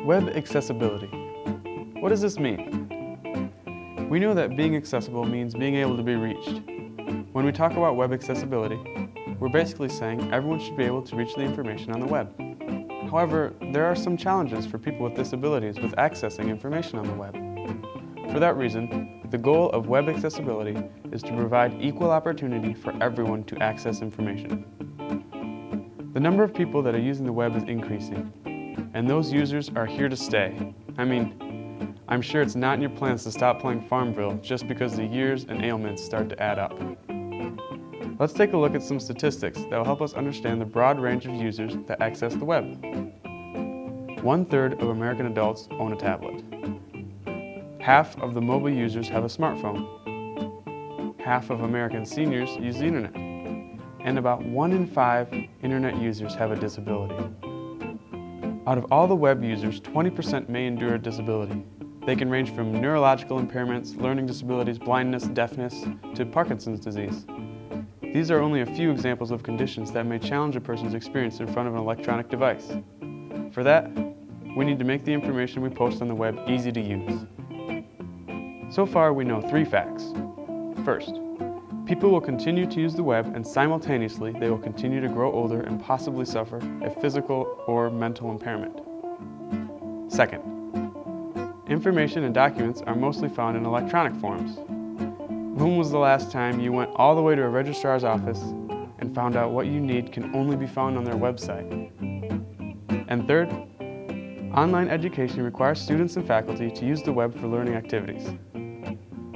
Web accessibility. What does this mean? We know that being accessible means being able to be reached. When we talk about web accessibility, we're basically saying everyone should be able to reach the information on the web. However, there are some challenges for people with disabilities with accessing information on the web. For that reason, the goal of web accessibility is to provide equal opportunity for everyone to access information. The number of people that are using the web is increasing, and those users are here to stay. I mean, I'm sure it's not in your plans to stop playing Farmville just because the years and ailments start to add up. Let's take a look at some statistics that will help us understand the broad range of users that access the web. One third of American adults own a tablet. Half of the mobile users have a smartphone. Half of American seniors use the internet. And about one in five internet users have a disability. Out of all the web users, 20% may endure a disability. They can range from neurological impairments, learning disabilities, blindness, deafness, to Parkinson's disease. These are only a few examples of conditions that may challenge a person's experience in front of an electronic device. For that, we need to make the information we post on the web easy to use. So far, we know three facts. First, People will continue to use the web and simultaneously they will continue to grow older and possibly suffer a physical or mental impairment. Second, information and documents are mostly found in electronic forms. When was the last time you went all the way to a registrar's office and found out what you need can only be found on their website? And third, online education requires students and faculty to use the web for learning activities.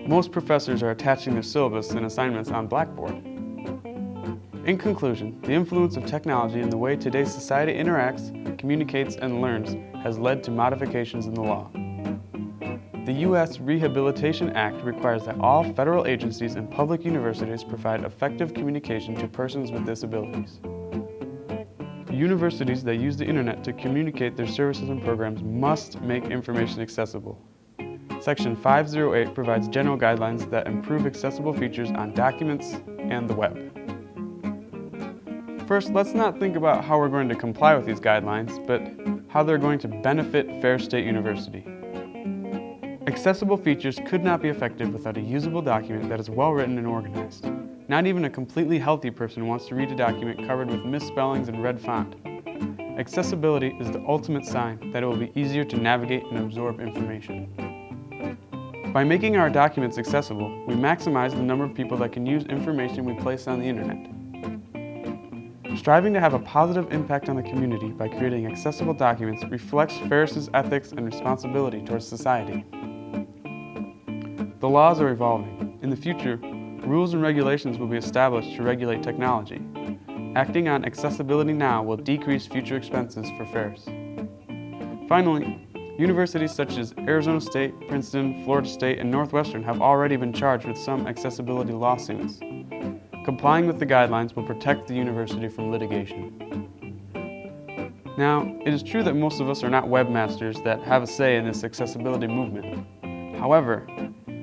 Most professors are attaching their syllabus and assignments on Blackboard. In conclusion, the influence of technology in the way today's society interacts, communicates, and learns has led to modifications in the law. The U.S. Rehabilitation Act requires that all federal agencies and public universities provide effective communication to persons with disabilities. Universities that use the internet to communicate their services and programs must make information accessible. Section 508 provides general guidelines that improve accessible features on documents and the web. First, let's not think about how we're going to comply with these guidelines, but how they're going to benefit Ferris State University. Accessible features could not be effective without a usable document that is well written and organized. Not even a completely healthy person wants to read a document covered with misspellings and red font. Accessibility is the ultimate sign that it will be easier to navigate and absorb information. By making our documents accessible, we maximize the number of people that can use information we place on the internet. Striving to have a positive impact on the community by creating accessible documents reflects Ferris's ethics and responsibility towards society. The laws are evolving. In the future, rules and regulations will be established to regulate technology. Acting on accessibility now will decrease future expenses for Ferris. Finally, Universities such as Arizona State, Princeton, Florida State, and Northwestern have already been charged with some accessibility lawsuits. Complying with the guidelines will protect the university from litigation. Now, it is true that most of us are not webmasters that have a say in this accessibility movement. However,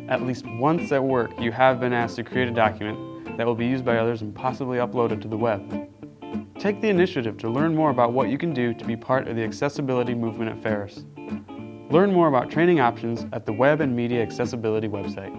at least once at work you have been asked to create a document that will be used by others and possibly uploaded to the web. Take the initiative to learn more about what you can do to be part of the accessibility movement at Ferris. Learn more about training options at the Web and Media Accessibility website.